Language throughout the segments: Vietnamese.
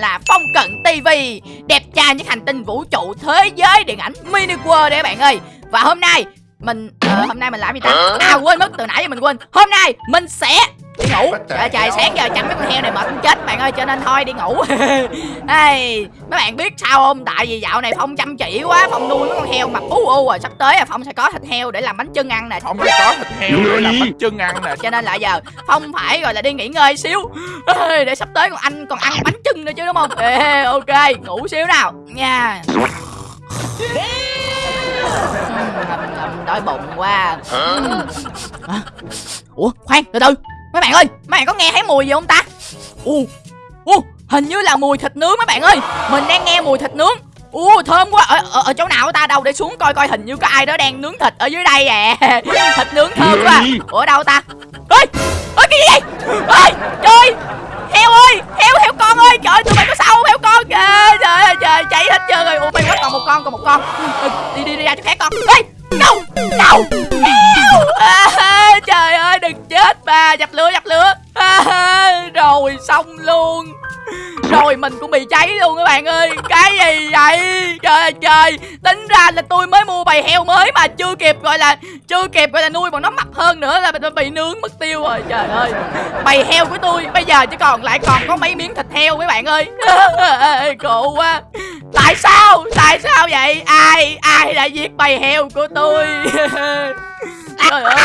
là Phong Cận TV Đẹp trai những hành tinh vũ trụ thế giới điện ảnh mini world đấy các bạn ơi. Và hôm nay mình ờ, hôm nay mình làm gì ta? À quên mất từ nãy giờ mình quên. Hôm nay mình sẽ đi ngủ. Trời, trời sáng giờ chẳng mấy con heo này mệt chết bạn ơi cho nên thôi đi ngủ. Hey, mấy bạn biết sao không? Tại vì dạo này phong chăm chỉ quá phong nuôi mấy con heo mập u u rồi sắp tới là phong sẽ có thịt heo để làm bánh chưng ăn nè. Không có thịt heo để làm bánh chưng ăn nè. Cho nên là giờ phong phải gọi là đi nghỉ ngơi xíu. Để sắp tới còn anh còn ăn bánh chưng nữa chứ đúng không? Ê, ok ngủ xíu nào. Nha. Đói bụng quá. Hả? ủa khoan từ từ mấy bạn ơi mấy bạn có nghe thấy mùi gì không ta? U u hình như là mùi thịt nướng mấy bạn ơi. Mình đang nghe mùi thịt nướng. U thơm quá. Ở, ở, ở chỗ nào ta? Đâu? Để xuống coi coi hình như có ai đó đang nướng thịt ở dưới đây à. Thịt nướng thơm quá. Ủa đâu ta? Ơi ơi cái gì vậy? Ơi trời! Heo ơi heo heo con ơi. Trời tụi mày có sao không? Heo con trời trời ơi trời cháy hết trơn rồi. Ủa mày quá còn một con còn một con. Đi đi đi ra chỗ khác con. Ê đâu? Đâu? Heo! À, trời chết ba dập lửa dập lửa. À, rồi xong luôn. Rồi mình cũng bị cháy luôn các bạn ơi. Cái gì vậy? Trời ơi trời. Tính ra là tôi mới mua bầy heo mới mà chưa kịp gọi là Chưa kịp gọi là nuôi bọn nó mập hơn nữa là mình bị nướng mất tiêu rồi. Trời ơi. Bầy heo của tôi bây giờ chỉ còn lại còn có mấy miếng thịt heo mấy bạn ơi. Khổ quá. Tại sao? Tại sao vậy? Ai Ai đã giết bầy heo của tôi? Trời ơi.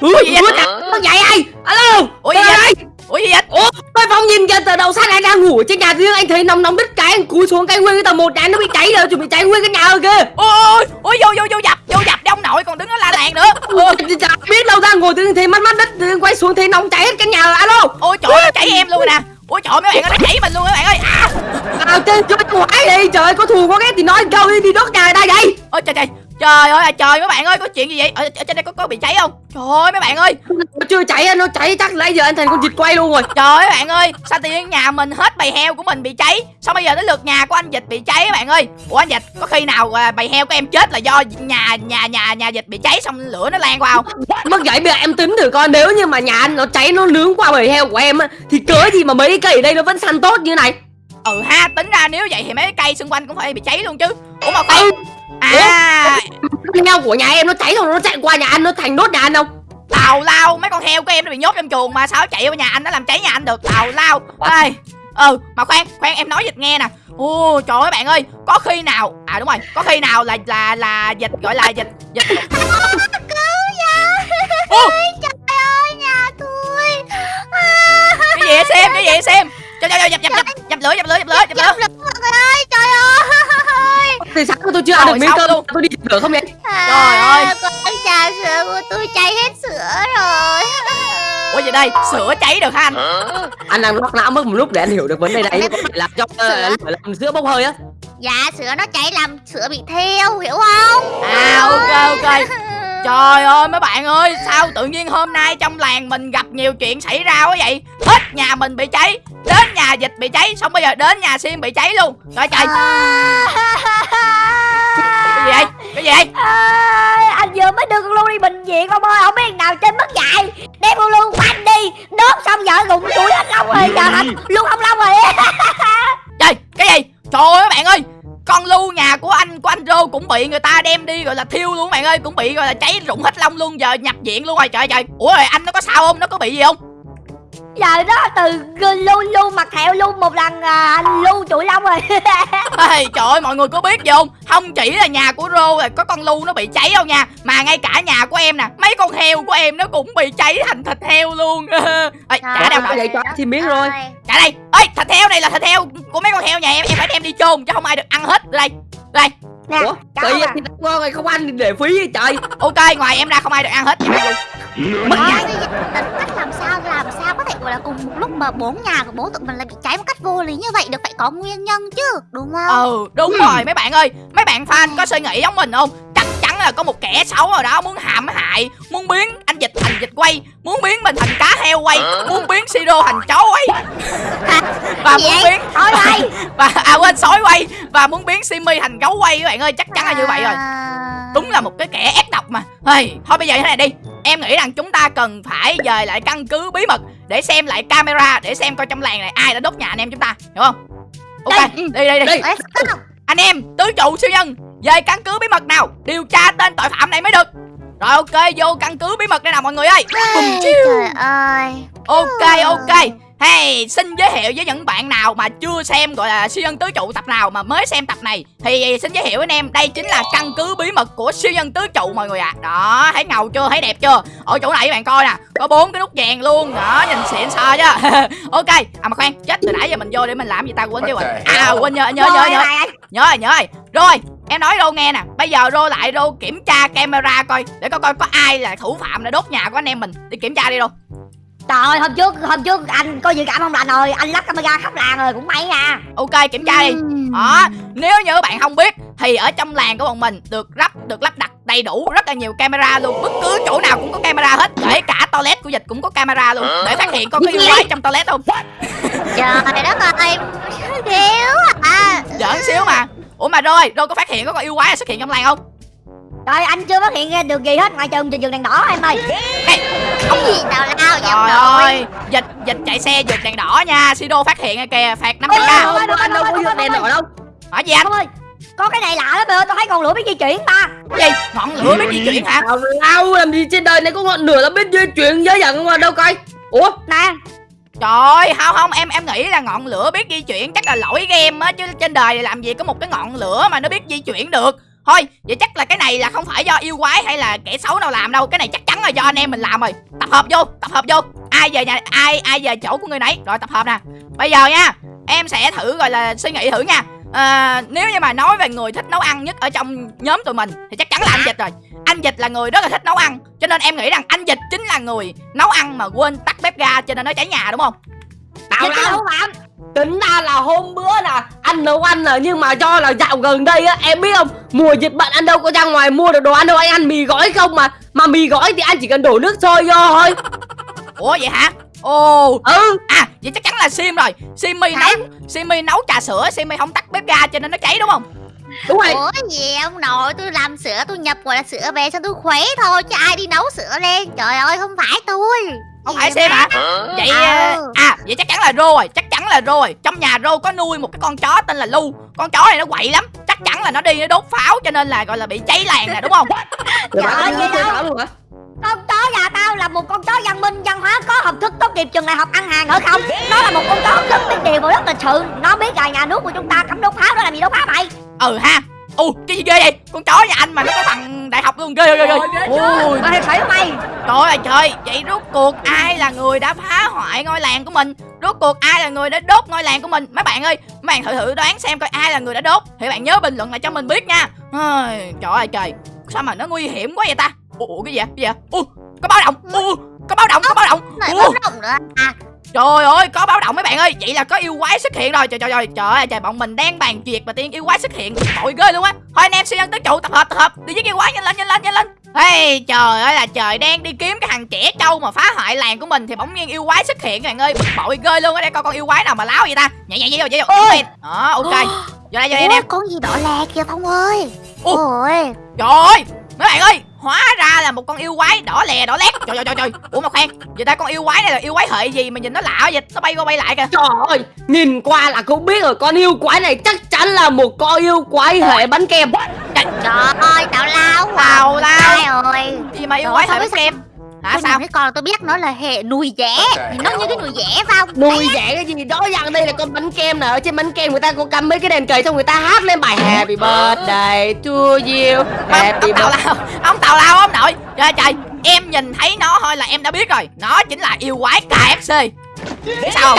Ủa gì vậy? Con dậy ai? Alo! Ủa gì vậy? đây! Ủa gì vậy Ủa? Tôi Phong nhìn kìa từ đầu sáng anh đang ngủ ở trên nhà riêng anh thấy nóng nóng đứt cái anh cúi xuống cái nguyên cái tầng một nhà nó bị cháy rồi chuẩn bị cháy nguyên cái nhà rồi kìa. Ôi ôi vô vô vô dập vô dập đi ông nội còn đứng ở la làng nữa chả biết đâu ra ngồi tự thấy mắt mắt đất quay xuống thấy nóng cháy hết cái nhà. Alo! ôi trời ơi, nó chảy em luôn rồi nè ôi trời mấy bạn ơi nó chảy mình luôn các bạn ơi à À chơi chơi quái đi trời có thù có ghét thì nói câu đi đi đốt nhà ta vậy. Trời ơi là trời mấy bạn ơi có chuyện gì vậy? Ở, ở trên đây có có bị cháy không? Trời ơi mấy bạn ơi. Nó chưa cháy nó cháy chắc nãy giờ anh thành con vịt quay luôn rồi. trời ơi bạn ơi sao tự nhiên nhà mình hết bầy heo của mình bị cháy? Sao bây giờ tới lượt nhà của anh dịch bị cháy các bạn ơi? Ủa anh dịch có khi nào à, bầy heo của em chết là do nhà nhà nhà nhà dịch bị cháy xong lửa nó lan qua không? Mất vậy bây giờ em tính thử coi nếu như mà nhà anh nó cháy nó nướng qua bầy heo của em á thì cớ gì mà mấy cây ở đây nó vẫn săn tốt như này. ừ ha tính ra nếu vậy thì mấy cái cây xung quanh cũng phải bị cháy luôn chứ. Ủa mà khoan à. Nhau của nhà em nó cháy rồi nó chạy qua nhà anh nó thành đốt nhà anh không? Tào lao mấy con heo của em nó bị nhốt trong chuồng mà sao chạy vào nhà anh nó làm cháy nhà anh được? Tào lao. Ê ừ mà khoan khoan em nói dịch nghe nè. Ô trời ơi bạn ơi có khi nào à đúng rồi có khi nào là là là dịch gọi là dịch dịch Ô, Trời ơi nhà tôi. Cái gì vậy xem cái gì vậy xem. Cho cho dập dập dập dập lửa dập lửa dập lửa dập lửa thì sáng tôi chưa ăn được miếng cơm? luôn. tôi đi được không vậy? Trời ơi. Con trà sữa của tôi cháy hết sữa rồi. Ủa gì đây sữa cháy được hả anh? Anh đang lóc não mất một lúc để anh hiểu được vấn đề này. Có phải làm cho Sữa. uh, làm sữa bốc hơi á? Dạ sữa nó cháy làm sữa bị theo Hiểu không? À ok ok Trời ơi mấy bạn ơi Sao tự nhiên hôm nay trong làng mình gặp nhiều chuyện xảy ra quá vậy? Hết nhà mình bị cháy Đến nhà dịch bị cháy Xong bây giờ đến nhà xiêm bị cháy luôn. Trời trời. Cái gì vậy? Cái gì vậy? À, anh vừa mới đưa con Lu đi bệnh viện ông ơi không biết nào trên mất dạy. Đem con Lu quanh đi. Đốt xong vợ gụng tuổi hết lông rồi giờ thành Lu không lông rồi. Trời cái gì? Trời ơi mấy bạn ơi con lưu nhà của anh của anh Rô cũng bị người ta đem đi gọi là thiêu luôn bạn ơi, cũng bị gọi là cháy rụng hết lông luôn, giờ nhập viện luôn rồi. Trời trời. Ủa, rồi anh nó có sao không? Nó có bị gì không? Giờ đó từ Lu Lu mặt thẹo Lu một lần à, Lu tuổi lông rồi. Ê, trời ơi mọi người có biết gì không? Không chỉ là nhà của Rô rồi có con Lu nó bị cháy đâu nha? Mà ngay cả nhà của em nè Mấy con heo của em nó cũng bị cháy thành thịt heo luôn. Ê, trả đâu vậy cho xin miếng rồi. Trả đây. Ê thịt heo này là thịt heo của mấy con heo nhà em Em phải đem đi chôn chứ không ai được ăn hết. Đây Đây nè ủa cảm tự nhiên thì ngon rồi không ăn để phí trời. Ok ngoài em ra không ai được ăn hết. Luôn mất nhà. cách làm sao làm sao có thể gọi là cùng một lúc mà bốn nhà của bố tụi mình lại bị cháy một cách vô lý như vậy được? Phải có nguyên nhân chứ đúng không? Ừ đúng rồi mấy bạn ơi Mấy bạn fan có suy nghĩ giống mình không là có một kẻ xấu nào đó muốn hãm hại Muốn biến anh dịch thành dịch quay Muốn biến mình thành cá heo quay Muốn biến Siro thành chó quay. Và muốn biến thôi đây và à quên sói quay. Và muốn biến Simmy thành gấu quay các bạn ơi chắc chắn là như vậy rồi. À. đúng là một cái kẻ ác độc mà. Hey, thôi bây giờ thế này đi. Em nghĩ rằng chúng ta cần phải dời lại căn cứ bí mật để xem lại camera để xem coi trong làng này ai đã đốt nhà anh em chúng ta hiểu không? Ok đi đi đi. Go. Anh em tứ trụ siêu nhân về căn cứ bí mật nào điều tra tên tội phạm này mới được rồi ok vô căn cứ bí mật đây nào mọi người ơi Bùm. Trời ơi. ok ok hey xin giới thiệu với những bạn nào mà chưa xem gọi là siêu nhân tứ trụ tập nào mà mới xem tập này thì xin giới thiệu với anh em đây chính là căn cứ bí mật của siêu nhân tứ trụ mọi người ạ. Đó thấy ngầu chưa thấy đẹp chưa? Ở chỗ này các bạn coi nè có bốn cái nút vàng luôn. Đó nhìn xịn sò chứ. Ok à mà khoan chết từ nãy giờ mình vô để mình làm gì ta quên tiêu rồi. À quên nhớ nhớ nhớ nhớ. nhớ rồi nhớ rồi. Rồi em nói rô nghe nè. Bây giờ rô lại rô kiểm tra camera coi để coi coi có ai là thủ phạm để đốt nhà của anh em mình. Đi kiểm tra đi rô Trời ơi, hôm trước hôm trước anh có dự cảm không? Lành rồi anh lắp camera khắp làng rồi cũng may nha. Ok kiểm tra đi. Đó nếu như các bạn không biết thì ở trong làng của bọn mình được lắp được lắp đặt đầy đủ rất là nhiều camera luôn. Bất cứ chỗ nào cũng có camera hết kể cả toilet của dịch cũng có camera luôn để phát hiện có cái yêu quái trong toilet không Trời đất ơi. Thiếu à. giỡn xíu mà. Ủa mà rồi rồi có phát hiện có con yêu quái xuất hiện trong làng không Trời anh chưa phát hiện ra được gì hết ngoài trừ trường đèn đỏ em ơi. Cái gì tào lao vậy trời ơi dịch dịch chạy xe vượt đèn đỏ nha. Sido phát hiện rồi kìa phạt năm Ôi, trăm Anh đâu, có vượt đèn đỏ đâu. Hỏi gì anh? Ông ơi có cái này lạ lắm ơi tôi thấy ngọn lửa biết di chuyển ba gì? Ngọn lửa biết di chuyển hả? Tào lao làm gì trên đời này có ngọn lửa là biết di chuyển dễ dàng mà đâu coi. Ủa? Nè. Trời ơi, không không em em nghĩ là ngọn lửa biết di chuyển chắc là lỗi game á chứ trên đời này làm gì có một cái ngọn lửa mà nó biết di chuyển được. Thôi, vậy chắc là cái này là không phải do yêu quái hay là kẻ xấu nào làm đâu, cái này chắc chắn là do anh em mình làm rồi. Tập hợp vô, tập hợp vô. Ai về nhà ai ai về chỗ của người nấy. Rồi tập hợp nè. Bây giờ nha, em sẽ thử gọi là suy nghĩ thử nha. À, nếu như mà nói về người thích nấu ăn nhất ở trong nhóm tụi mình thì chắc chắn là anh dịch rồi. Anh dịch là người rất là thích nấu ăn, cho nên em nghĩ rằng anh dịch chính là người nấu ăn mà quên tắt bếp ga cho nên nó cháy nhà đúng không? Lao thủ phạm Tính ra là hôm bữa nè Anh nấu ăn nè Nhưng mà do là dạo gần đây á Em biết không? Mùa dịch bệnh anh đâu có ra ngoài mua được đồ ăn đâu Anh ăn mì gói không mà. Mà mì gói thì anh chỉ cần đổ nước sôi vô thôi. Ủa vậy hả? Ồ. Ừ. À vậy chắc chắn là Sim rồi. Simmy nấu Simmy nấu trà sữa Simmy không tắt bếp ga cho nên nó cháy đúng không? Đúng rồi. Ủa gì ông nội tôi làm sữa tôi nhập gọi là sữa về xong tôi khuấy thôi chứ ai đi nấu sữa lên. Trời ơi không phải tôi Không phải má? hả? Vậy Ờ. ờ, à vậy chắc chắn là Rô rồi Chắc chắn là Rô rồi Trong nhà Rô có nuôi một cái con chó tên là Lu Con chó này nó quậy lắm Chắc chắn là nó đi nó đốt pháo cho nên là gọi là bị cháy làng nè đúng không? Trời ơi, vậy đâu? con chó nhà tao là một con chó văn minh văn hóa có học thức tốt nghiệp trường đại học ăn hàng ở không nó là một con chó rất biết điều và rất lịch sự nó biết là nhà nước của chúng ta cấm đốt pháo nó làm gì đốt pháo vậy Ừ ha Ồ cái gì ghê vậy? Con chó nhà anh mà nó có bằng đại học luôn ghê ghê ghê ghê Ôi mày phải mày Trời ơi trời, vậy rốt cuộc ai là người đã phá hoại ngôi làng của mình? Rốt cuộc ai là người đã đốt ngôi làng của mình? Mấy bạn ơi, mấy bạn thử thử đoán xem coi ai là người đã đốt. Thì bạn nhớ bình luận lại cho mình biết nha. Trời ơi trời, sao mà nó nguy hiểm quá vậy ta? Ủa, cái gì vậy? Cái gì vậy? Ủa, có báo động. Ủa, có báo động, có báo động. Ủa, báo động nữa à trời ơi, có báo động mấy bạn ơi. Vậy là có yêu quái xuất hiện rồi. Trời trời trời, trời ơi trời, bọn mình đang bàn chuyện mà tiên yêu quái xuất hiện. Tội ghê luôn á. Thôi anh em siêu nhân tứ trụ tập hợp tập hợp, đi giết yêu quái nhanh lên nhanh lên nhanh lên. Hey, trời ơi là trời đang đi kiếm cái thằng trẻ trâu mà phá hoại làng của mình thì bỗng nhiên yêu quái xuất hiện các bạn ơi bực bội ghê luôn ở đây coi con yêu quái nào mà láo vậy ta nhảy nhảy nhảy vô nhảy vô Ôi. Đó ok vô đây vô đây em con gì đỏ lè kìa Phong ơi. Ôi trời ơi mấy bạn ơi hóa ra là một con yêu quái đỏ lè đỏ lét. Trời trời trời trời. Ủa mà khoan vậy ta con yêu quái này là yêu quái hệ gì mà nhìn nó lạ vậy? Nó bay qua bay lại kìa. Trời ơi Nhìn qua là cũng biết rồi. Con yêu quái này chắc chắn là một con yêu quái hệ bánh kem. Trời ơi tào lao tào lao. Ai ơi. Gì mà yêu Trời quái hệ sao bánh kem Tôi sao? cái con tôi biết nó là hệ nùi dẻ. Nhìn nó như cái nùi dẻ không? Nuôi dạy cái gì? Đó rằng đây là con bánh kem nè. Ở trên bánh kem người ta có cắm mấy cái đèn cầy Xong người ta hát lên bài Happy birthday to you. Happy birthday lao ông tào lao ông nội. Trời trời. Em nhìn thấy nó thôi là em đã biết rồi. Nó chính là yêu quái KFC sao?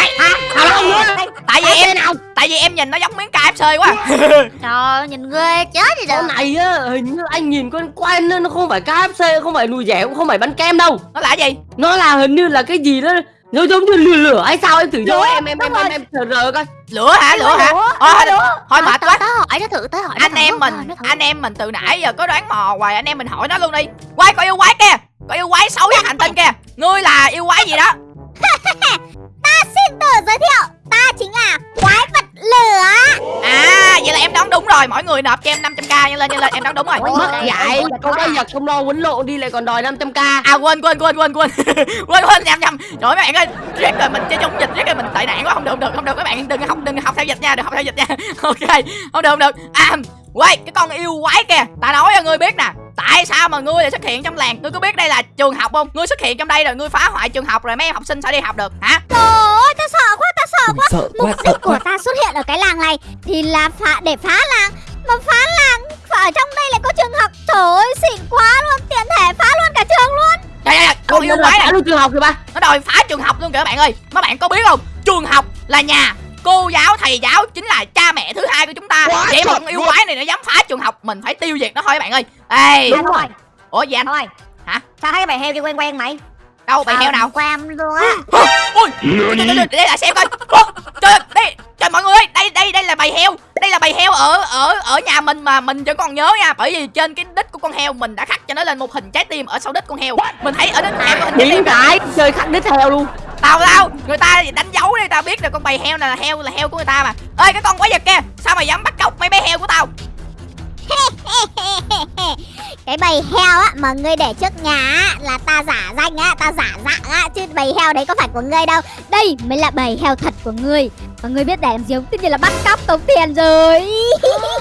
Không nữa tại vì em nào. tại vì em nhìn nó giống miếng KFC quá. Trời ơi, nhìn ghê chết đi Con được này á hình như anh nhìn con quay nó nó không phải KFC Không phải nuôi dẻ cũng không phải bánh kem đâu. Nó là gì? Nó là hình như là cái gì đó Nó giống như lửa lửa hay sao em thử vô em em em em em thử rờ coi. Lửa hả? Lửa hả? thôi lửa. thôi mệt quá. hỏi nó thử, tớ hỏi nó anh em mình anh em mình từ nãy giờ có đoán mò hoài anh em mình hỏi nó luôn đi. Quay coi yêu quái kia có yêu quái xấu nhất hành tinh kia. Ngươi là yêu quái gì đó ta Xin tự giới thiệu Ta chính là quái vật lửa à vậy là em đoán đúng rồi. Mọi người nộp cho em 500k nhanh lên nhanh lên em đoán đúng rồi. Mất Ôi, dạy. Ôi, con bây giờ không lo quýnh lộn đi lại còn đòi 500k à quên quên quên quên quên. Quên quên nhầm nhầm. Trời mấy bạn ơi riết rồi mình chơi chống dịch riết rồi mình tệ nạn quá. Không được không được không được các bạn. Đừng học đừng học theo dịch nha đừng học theo dịch nha. Ok không được không được. À quay cái con yêu quái kìa. Ta nói cho ngươi biết nè tại sao mà ngươi lại xuất hiện trong làng? Ngươi có biết đây là trường học không? Ngươi xuất hiện trong đây rồi ngươi phá hoại trường học rồi mấy em học sinh sẽ đi học được hả? Trời ơi, ta sợ quá, ta sợ quá. sợ quá Mục sợ đích của quá. ta xuất hiện ở cái làng này thì là phá để phá làng. Mà phá làng, và ở trong đây lại có trường học. Trời ơi, xịn quá luôn, tiện thể phá luôn cả trường luôn. trời ơi con yêu quái này luôn trường học kìa ba. Nó đòi phá trường học luôn kìa các bạn ơi. Mấy bạn có biết không? Trường học là nhà cô giáo thầy giáo chính là cha mẹ thứ hai của chúng ta. Quá vậy mà con yêu quái này nó dám phá trường học mình phải tiêu diệt nó thôi các bạn ơi. Ê. Đúng rồi. Ủa gì anh? Thôi. Hả? Sao thấy cái bài heo kia quen quen mày đâu bầy heo nào? Quam luôn á. ôi đây là xem coi. Trời ơi, đây trời mọi người ơi đây đây đây là bầy heo. Đây là bầy heo ở ở ở nhà mình mà mình vẫn còn nhớ nha. Bởi vì trên cái đít của con heo mình đã khắc cho nó lên một hình trái tim ở sau đít con heo. Mình thấy ở đít con heo có hình trái tim. cái chơi khắc đít heo luôn. Tao tao người ta đánh dấu đi tao biết được con bầy heo này là heo là heo của người ta mà. Ơi cái con quái vật kia sao mày dám bắt cóc mấy bé heo của tao cái bầy heo á mà ngươi để trước nhà á là ta giả danh á, ta giả dạng á chứ bầy heo đấy có phải của ngươi đâu. Đây mới là bầy heo thật của ngươi. Và ngươi biết để làm gì không? Tất nhiên là bắt cóc tống tiền rồi.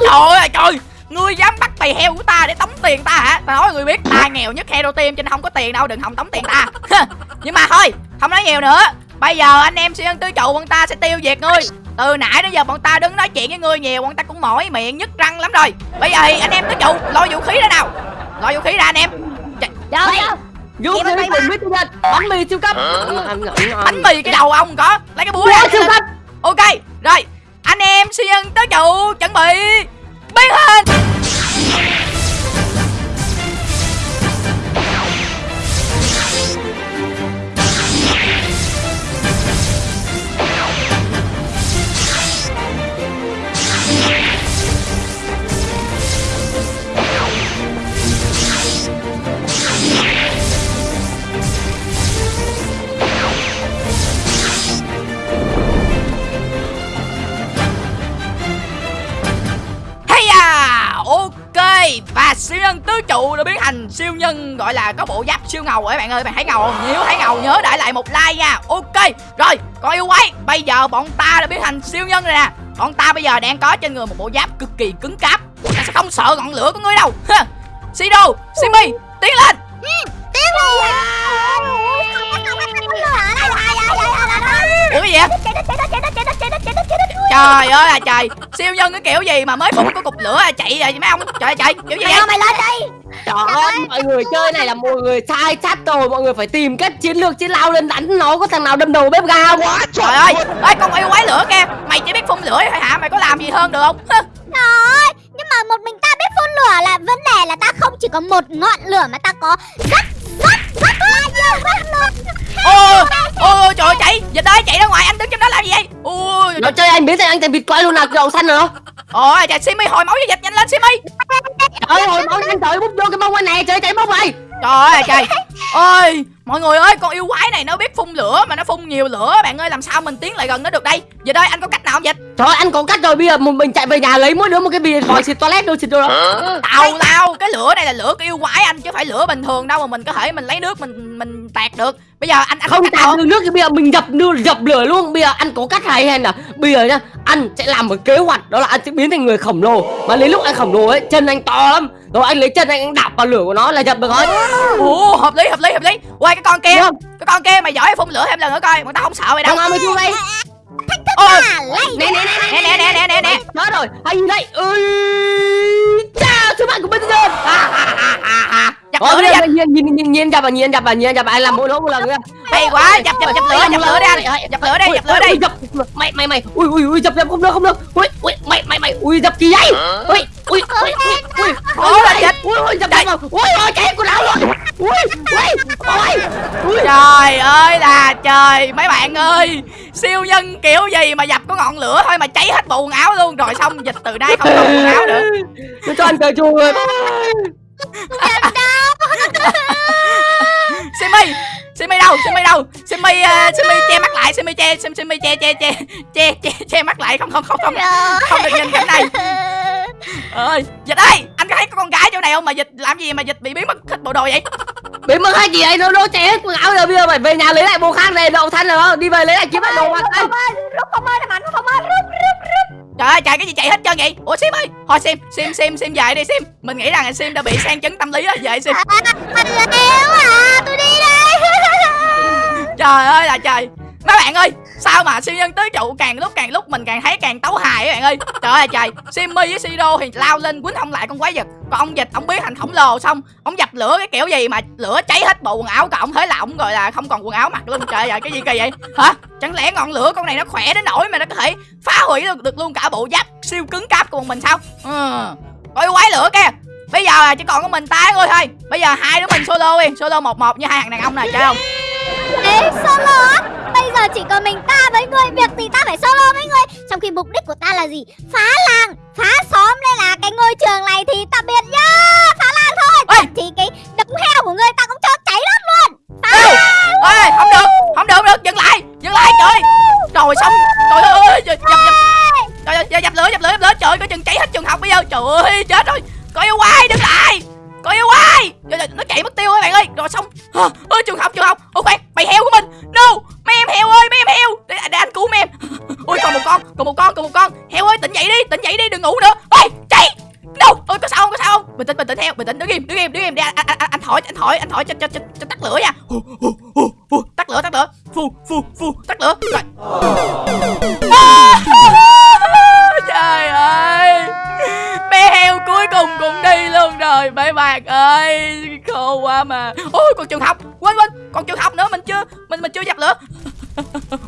trời ơi trời ngươi dám bắt bầy heo của ta để tống tiền ta hả ta nói người biết ta nghèo nhất heo tim cho nên không có tiền đâu đừng hòng tống tiền ta nhưng mà thôi không nói nhiều nữa bây giờ anh em siêu nhân tứ trụ bọn ta sẽ tiêu diệt ngươi từ nãy đến giờ bọn ta đứng nói chuyện với ngươi nhiều bọn ta cũng mỏi miệng nhức răng lắm rồi. Bây giờ thì anh em tứ trụ lôi vũ khí ra nào. Lôi vũ khí ra anh em. Khí bên đây cùng mà. biết nhân bánh mì siêu cấp. Ăn ngon bánh mì cái đầu ông có. Lấy cái búa ra siêu cấp. Ok rồi. Anh em siêu nhân tứ trụ chuẩn bị. Biến hình Và siêu nhân tứ trụ đã biến thành siêu nhân Gọi là có bộ giáp siêu ngầu các bạn ơi Bạn thấy ngầu không? Nếu thấy ngầu nhớ để lại một like nha Ok Rồi Còn yêu quái Bây giờ bọn ta đã biến thành siêu nhân rồi nè Bọn ta bây giờ đang có trên người một bộ giáp cực kỳ cứng cáp Ta sẽ không sợ ngọn lửa của ngươi đâu. Sido Simi Tiến lên Tiếng rồi. Ủa cái gì vậy Trời ơi là trời. Siêu nhân cái kiểu gì mà mới phun có cục lửa à chạy rồi mấy ông? Trời ơi trời kiểu gì Mày vậy mày lên đây Trời ơi. mọi người chơi này là mọi người sai sát rồi Mọi người phải tìm cách chiến lược chiến lao lên đánh nó Có thằng nào đâm đầu bếp ga không? Quá Trời ơi, ơi. Con yêu quái lửa kìa Mày chỉ biết phun lửa thôi hả? Mày có làm gì hơn được không? Trời ơi, nhưng mà một mình ta biết phun lửa là vấn đề là ta không chỉ có một ngọn lửa mà ta có rất rất rất là nhiều ngọn lửa. Ôi, ôi, ôi, trời ơi, chạy. Dịch ơi, chạy ra ngoài, anh đứng trong đó làm gì vậy? Ôi, Nó chơi anh biến thành anh thành vịt quay luôn nào Đầu xanh rồi ôi, trời, Simi hồi máu cho dịch, nhanh lên Simi. Trời ơi hồi máu anh trời bút vô cái mông anh này Trời chạy bốc này Trời ơi, trời. Ôi, mọi người ơi, con yêu quái này nó biết phun lửa Mà nó phun nhiều lửa, bạn ơi, làm sao mình tiến lại gần nó được đây? Dịch ơi, anh có cách nào không dịch? Trời ơi, anh có cách rồi bây giờ mình chạy về nhà lấy mỗi đứa một cái bì vòi xịt toilet đâu xịt đâu đó. Tào lao, cái lửa này là lửa của yêu quái anh Chứ phải lửa bình thường đâu mà mình có thể mình lấy nước mình mình tạt được Bây giờ anh anh không được nước thì bây giờ mình dập đưa dập lửa luôn. Bây giờ anh có cách hay hay là bây giờ nhá anh sẽ làm một kế hoạch đó là anh sẽ biến thành người khổng lồ. Mà đến lúc anh khổng lồ ấy chân anh to lắm. Rồi anh lấy chân anh, đạp vào lửa của nó là dập được thôi Ồ, hợp lý, hợp lý, hợp lý. Quay cái con kia, không? cái con kia mày giỏi phun lửa thêm lần nữa coi Bọn tao không sợ mày đâu. Nào mày thua đây? Lấy nè nè nè nè nè nè nè nè. Nè rồi hay gì đây? Ơi Ôi, đi, giờ dập nhìn nhìn nhìn dập vào nhìn dập vào nhìn vào anh làm mỗi nó một lần nữa? Hay quá, dập dập dập lửa, dập lửa đi anh Dập lửa đi, dập lửa đi. dập mày mày mày ui ui ui dập dập không được không được. Ui ui mày mày mày ui dập kỳ vậy ui ui ui ui Ủa là ui ui dập dập ui ui chạy của lão rồi ui ui ui ui Trời ơi là trời. Mấy bạn ơi Siêu nhân kiểu gì mà dập có ngọn lửa thôi mà cháy hết bộ quần áo luôn. Rồi xong dịch từ đây không còn quần áo nữa. Cho anh cởi chuồng rồi Simi Simi đâu Simi đâu? Simi uh, Simi che mắt lại Simi che Simi, Simi che che che che che che mắt lại. Không không không không. Không được nhìn cảnh này. Ơi dịch ơi anh có thấy có con gái chỗ này không? Mà dịch làm gì mà dịch bị biến mất hết bộ đồ vậy? Biến mất hai gì đây nó nó chạy hết quần áo rồi bây giờ phải về nhà lấy lại bộ khác này đậu thanh rồi không đi về lấy lại kiếm lại đồ đây Phong ơi rút Phong ơi làm Phong ơi rút rút trời ơi trời cái gì chạy hết trơn vậy? Ủa sim ơi thôi sim sim sim sim về đi sim. Mình nghĩ rằng sim đã bị sang chấn tâm lý rồi. Về sim. À là trời. Mấy bạn ơi sao mà siêu nhân tứ trụ càng lúc càng lúc mình càng thấy càng tấu hài các bạn ơi. Trời ơi trời. Simmy với siro thì lao lên quýnh không lại con quái vật. Còn ông dịch ông biến thành khổng lồ xong ông dập lửa cái kiểu gì mà lửa cháy hết bộ quần áo còn ông thế là ông gọi là không còn quần áo mặc luôn. Trời ơi cái gì kỳ vậy? Hả? Chẳng lẽ ngọn lửa con này nó khỏe đến nỗi mà nó có thể phá hủy được, được luôn cả bộ giáp siêu cứng cáp của mình sao? Ừ. Coi quái lửa kìa. Bây giờ là chỉ còn có mình tái thôi thôi. Bây giờ hai đứa mình solo đi. Solo một một như hai thằng đàn ông này chơi không? Ê solo á? Bây giờ chỉ còn mình ta với ngươi Việc gì ta phải solo với ngươi? Trong khi mục đích của ta là gì? Phá làng Phá xóm Nên là cái ngôi trường này thì tạm biệt nhá! Phá làng thôi! Ê! Thì cái đống heo của ngươi ta cũng cho cháy hết luôn! Phá Ê! làng! Ê không được không được không được dừng lại dừng lại trời! Trời xong trời ơi dập dập trời ơi dập lửa dập lửa dập lửa trời ơi, coi chừng cháy hết trường học bây giờ trời ơi chết rồi! Coi yêu quay đứng một con còn một con. Heo ơi tỉnh dậy đi tỉnh dậy đi đừng ngủ nữa. Ôi chạy. Đâu? Ôi có sao không có sao không? Bình tĩnh bình tĩnh heo bình tĩnh. Đứng im đứng im đứng im. Đi à, à, à, anh, anh, anh, thổi anh thổi anh thổi cho cho cho, cho tắt lửa nha. Tắt lửa tắt lửa. Phu phu phu tắt lửa. Rồi. À, trời ơi. Bé heo cuối cùng cũng đi luôn rồi mấy bạn ơi. Khô quá mà. Ôi còn trường học. Quên quên. Còn trường học nữa mình chưa mình mình chưa dập lửa.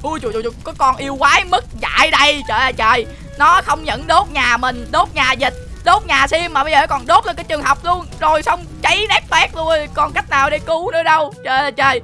Ui trời trời trời, có con yêu quái mất lại đây trời ơi trời. Nó không những đốt nhà mình đốt nhà dịch đốt nhà sim mà bây giờ còn đốt lên cái trường học luôn. Rồi xong cháy nát toét luôn rồi. còn cách nào để cứu nữa đâu. Trời ơi trời.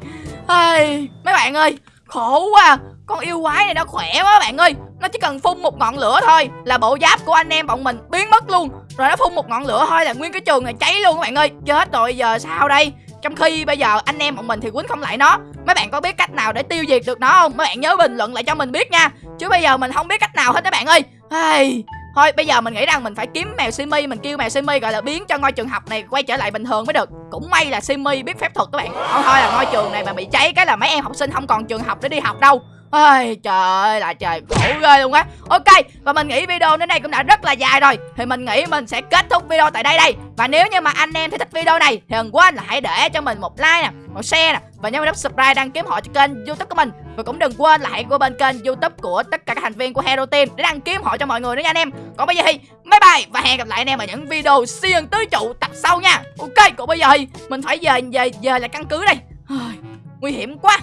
Ai, mấy bạn ơi khổ quá à. con yêu quái này nó khỏe quá bạn ơi. Nó chỉ cần phun một ngọn lửa thôi là bộ giáp của anh em bọn mình biến mất luôn. Rồi nó phun một ngọn lửa thôi là nguyên cái trường này cháy luôn các bạn ơi. Chết rồi giờ sao đây? Trong khi bây giờ anh em bọn mình thì quýnh không lại nó. Mấy bạn có biết cách nào để tiêu diệt được nó không? Mấy bạn nhớ bình luận lại cho mình biết nha. Chứ bây giờ mình không biết cách nào hết các bạn ơi. Hey. thôi, bây giờ mình nghĩ rằng mình phải kiếm mèo simi, mình kêu mèo simi gọi là biến cho ngôi trường học này quay trở lại bình thường mới được. Cũng may là simi biết phép thuật các bạn. Không thôi là ngôi trường này mà bị cháy cái là mấy em học sinh không còn trường học để đi học đâu. Ôi, trời ơi là trời, khổ ghê luôn á. Ok, và mình nghĩ video đến đây cũng đã rất là dài rồi. Thì mình nghĩ mình sẽ kết thúc video tại đây đây. Và nếu như mà anh em thấy thích video này, Thì đừng quên là hãy để cho mình một like nè, Một share nè, Và nhớ nút subscribe đăng ký họ cho kênh youtube của mình. Và cũng đừng quên là hãy qua bên kênh youtube của tất cả các thành viên của Hero Team Để đăng ký họ cho mọi người nữa nha anh em. Còn bây giờ thì, bye bye, Và hẹn gặp lại anh em ở những video siêu tứ trụ tập sau nha. Ok, còn bây giờ thì mình phải về về về là căn cứ đây. Nguy hiểm quá.